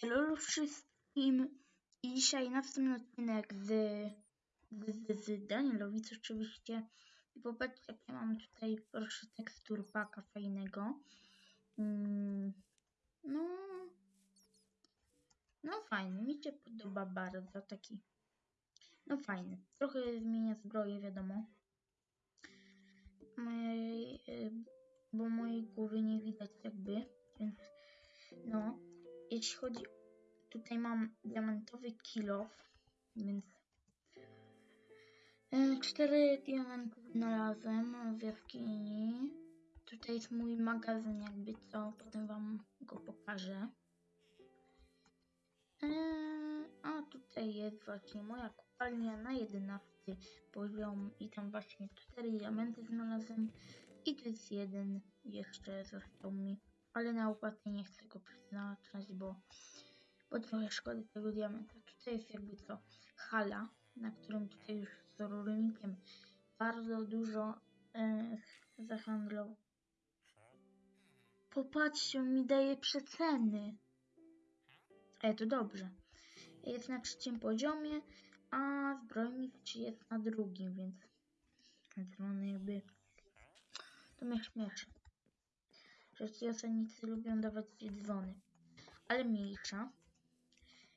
Hello wszystkim. I dzisiaj następny odcinek z, z, z, Danielowic oczywiście i popatrzcie jak ja mam tutaj proszę tekstur paka fajnego. Mm, no no fajny, mi się podoba bardzo taki no fajny, trochę zmienia zbroję wiadomo. Mojej, y, bo mojej głowy nie widać jakby więc no jeśli chodzi tutaj mam diamentowy kilof, więc e, cztery diamenty znalazłem w jaskini. Tutaj jest mój magazyn jakby co, potem wam go pokażę. E, a tutaj jest właśnie moja kopalnia na 11 poziom i tam właśnie cztery diamenty znalazłem i tu jest jeden jeszcze został mi, ale na opłatę nie chcę go przeznaczać, bo bo trochę szkoda tego diamenta. Tutaj jest jakby co hala, na którym tutaj już z rolnikiem bardzo dużo e, zahandlował. Popatrzcie, on mi daje przeceny. E, to dobrze. Jest na trzecim poziomie, a zbrojnik jest na drugim, więc dzwony jakby to mnie śmieszy. Że ci osadnicy lubią dawać dzwony. Ale mniejsza.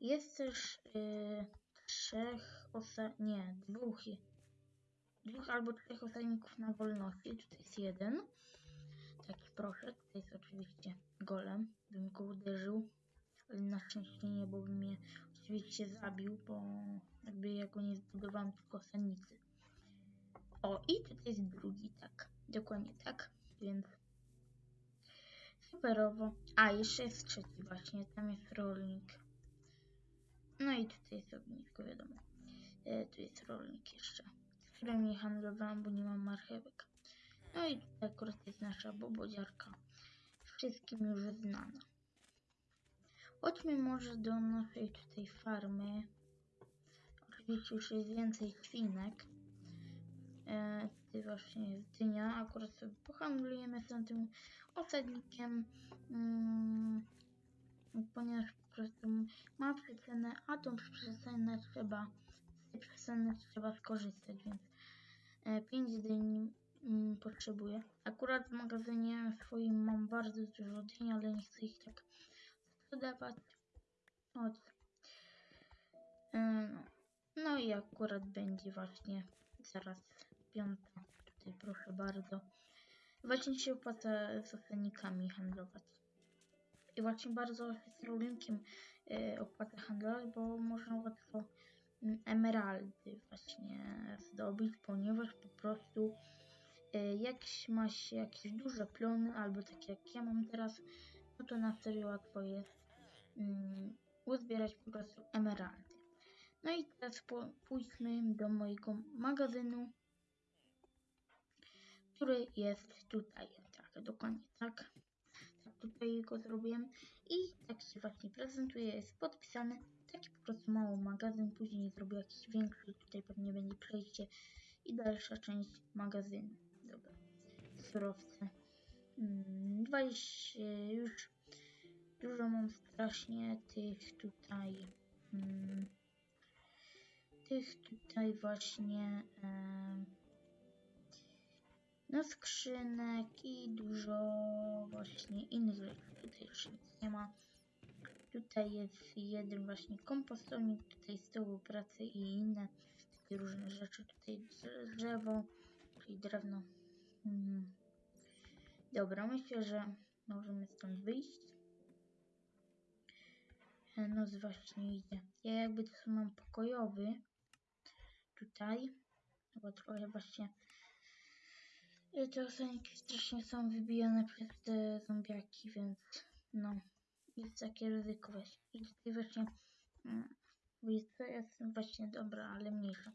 Jest też yy, trzech osa... nie, dwóch. Dwóch albo trzech osadników na wolności. Tutaj jest jeden. Taki proszę. Tutaj jest oczywiście golem. Bym go uderzył. Ale na szczęście nie, bo by mnie oczywiście zabił, bo jakby ja go nie zbudowałem, tylko osadnicy. O, i tutaj jest drugi, tak. Dokładnie tak. Więc superowo. A, jeszcze jest trzeci właśnie. Tam jest rolnik. No i tutaj jest ognisko, wiadomo. E, tu jest rolnik jeszcze, z którym nie handlowałam, bo nie mam marchewek. No i tutaj akurat jest nasza bobodziarka, wszystkim już znana. Chodźmy może do naszej tutaj farmy. Oczywiście już jest więcej świnek. E, właśnie jest dynia. Akurat sobie pohandlujemy z tym osadnikiem. Mm, ponieważ po prostu ma przecenę, a tą przecenę trzeba, z tej trzeba skorzystać, więc 5 e, dyń mm, potrzebuję. Akurat w magazynie swoim mam bardzo dużo dyń, ale nie chcę ich tak sprzedawać. E, no. no i akurat będzie właśnie zaraz piąta. Tutaj proszę bardzo. Właśnie się opłaca z ocenikami handlować. I właśnie bardzo z rolnikiem y, opłatę handlować, bo można łatwo mm, emeraldy właśnie zdobyć, ponieważ po prostu y, jak ma się jakieś duże plony, albo takie jak ja mam teraz, no to na serio łatwo jest um, uzbierać po prostu emeraldy. No i teraz pójdźmy do mojego magazynu, który jest tutaj. Tak, dokładnie tak tutaj go zrobiłem i tak się właśnie prezentuje, jest podpisany, taki po prostu mały magazyn, później zrobię jakiś większy, tutaj pewnie będzie przejście i dalsza część magazynu. Dobra, surowce. 20 hmm, już dużo mam strasznie tych tutaj hmm, tych tutaj właśnie no skrzynek i dużo właśnie innych rzeczy. Tutaj już nic nie ma. Tutaj jest jeden właśnie kompostownik, tutaj stołu pracy i inne takie różne rzeczy. Tutaj drzewo, czyli drewno. Hmm. Dobra, myślę, że możemy stąd wyjść. E, noc właśnie idzie. Ja jakby to mam pokojowy tutaj, bo trochę właśnie te osenki strasznie są wybijane przez te zombiaki, więc no, jest takie ryzyko I tutaj właśnie, mm, to jest właśnie dobra, ale mniejsza.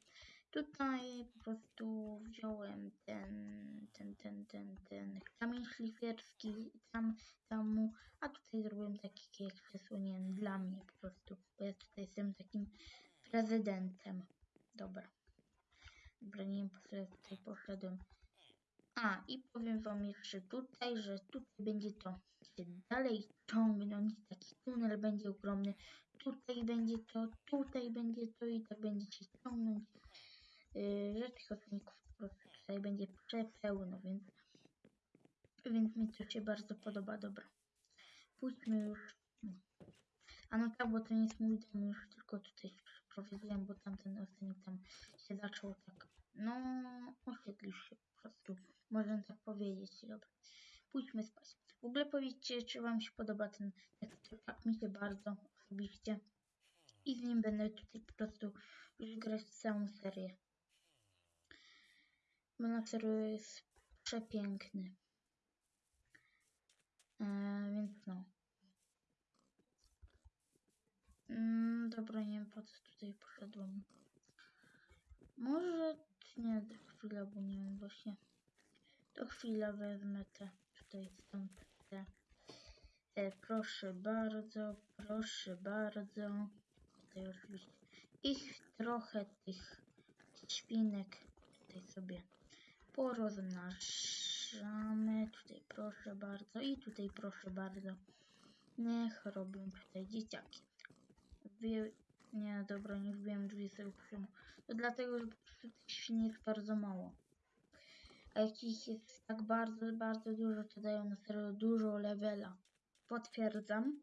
Tutaj po prostu wziąłem ten, ten, ten, ten, ten kamień szlifierski tam, tam, a tutaj zrobiłem taki jak przesłonięty dla mnie po prostu, bo ja tutaj jestem takim prezydentem. Dobra. Dobra, nie wiem po co ja tutaj poszedłem. A, i powiem wam jeszcze tutaj, że tutaj będzie to się dalej ciągnąć, taki tunel będzie ogromny, tutaj będzie to, tutaj będzie to i tak będzie się ciągnąć. Yy, że tych odcinków po prostu tutaj będzie przepełno, więc, więc mi to się bardzo podoba, dobra. Pójdźmy już. A no tak, bo to nie jest mój dom, już tylko tutaj się przeprowadziłem, bo tamten odcinek tam się zaczął tak, no, osiedlił się prostu, można tak powiedzieć, dobra. Pójdźmy spać. W ogóle powiedzcie, czy wam się podoba ten tekstur, tak mi się bardzo osobiście. I z nim będę tutaj po prostu już grać całą serię. Bo na serio jest przepiękny. Eee, więc no. Mm, dobra, nie wiem po co tutaj poszedłem. Może nie, to chwilę, bo nie wiem właśnie. To chwilę wezmę te tutaj stąd te. E, proszę bardzo, proszę bardzo. Tutaj oczywiście ich trochę tych świnek tutaj sobie porozmnażamy. Tutaj proszę bardzo i tutaj proszę bardzo. Niech robią tutaj dzieciaki. Wie... Nie, dobra, nie wbiłem 28. To dlatego, że po prostu tych świn jest bardzo mało. A jak ich jest tak bardzo, bardzo dużo, to dają na serio dużo levela. Potwierdzam.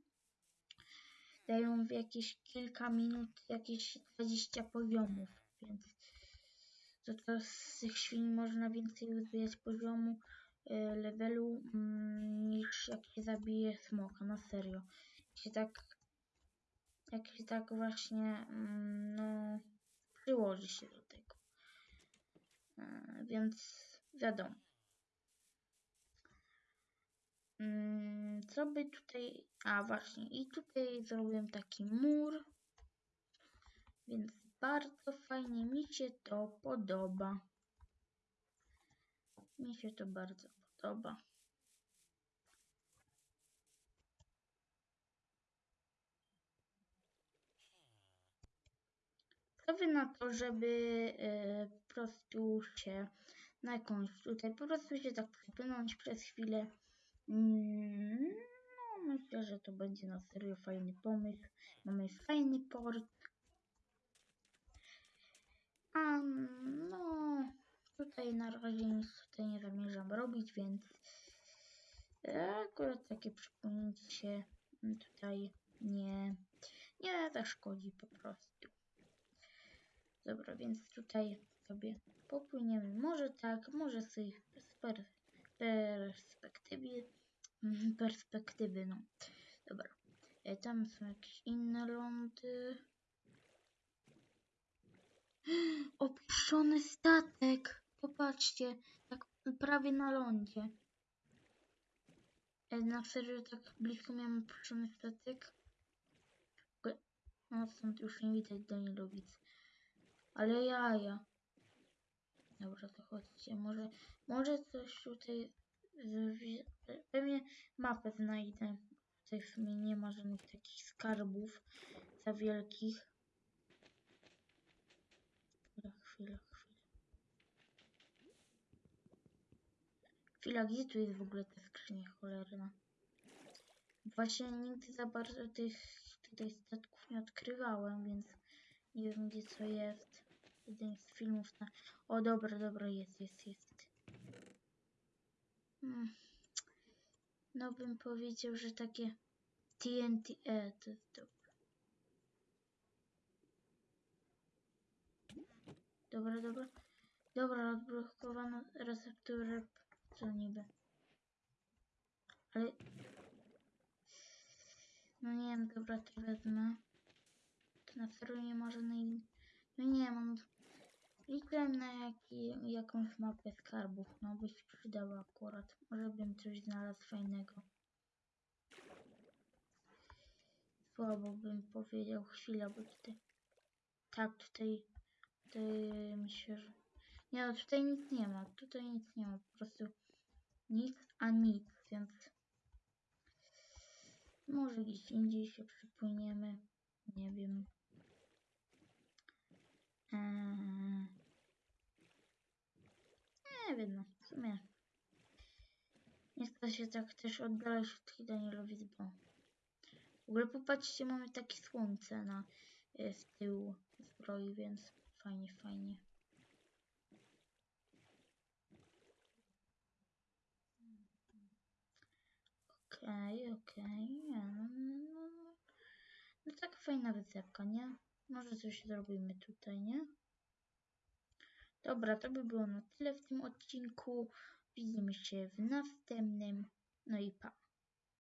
Dają w jakieś kilka minut jakieś 20 poziomów, więc to, z tych świn można więcej uzbierać poziomu y, levelu mm, niż jak się zabije smoka, na serio. Się tak, jak się tak właśnie, mm, no, przyłoży się do tego. Y, więc wiadomo. Mm, co by tutaj... A właśnie, i tutaj zrobiłem taki mur. Więc bardzo fajnie mi się to podoba. Mi się to bardzo podoba. Co wy na to, żeby y, po prostu się na jakąś tutaj po prostu się tak przepłynąć przez chwilę. Mm, no, myślę, że to będzie na serio fajny pomysł. Mamy fajny port. A no, tutaj na razie nic tutaj nie zamierzam robić, więc akurat takie przypomnienie się tutaj nie, nie zaszkodzi po prostu. Dobra, więc tutaj sobie popłyniemy. Może tak, może z perspektywy, mm, perspektywy, no. Dobra. E, tam są jakieś inne lądy. Opuszczony statek. Popatrzcie, tak prawie na lądzie. E, na serio tak blisko miałem opuszczony statek. No stąd już nie widać Danilowic. Ale jaja. Dobra, to chodźcie. Może, może coś tutaj... Pewnie mapę znajdę. Tutaj w sumie nie ma żadnych takich skarbów za wielkich. Chwila, chwila, chwila. Chwila, gdzie tu jest w ogóle ta skrzynia cholerna? Właśnie nigdy za bardzo tych tutaj statków nie odkrywałem, więc nie wiem gdzie co jest. Jeden z filmów na... O dobra, dobra, jest, jest, jest. Hmm. No bym powiedział, że takie TNT... E, to jest dobre. Dobra, dobra. Dobra, odblokowano recepturę. Co niby. Ale... No nie wiem, dobra, to wezmę. Na serio nie ma żadnej... No nie mam... Liczyłem na jaki, jakąś mapę skarbów, no by się przydała akurat. Może bym coś znalazł fajnego. Słabo bym powiedział chwilę, bo tutaj... Tak, tutaj... Tutaj myślę, że... Nie no, tutaj nic nie ma. Tutaj nic nie ma. Po prostu nic, a nic, więc... Może gdzieś indziej się przypłyniemy. Nie wiem. Eee... Nie wiem, no w sumie Nie chcę się tak też oddalać od Danielowic, bo... W ogóle popatrzcie, mamy takie słońce na y, z tyłu zbroi, więc fajnie, fajnie. Okej, okej. nie, No, no, no. no tak fajna wysepka, nie? Może coś zrobimy tutaj, nie? Dobra, to by było na tyle w tym odcinku. Widzimy się w następnym. No i pa.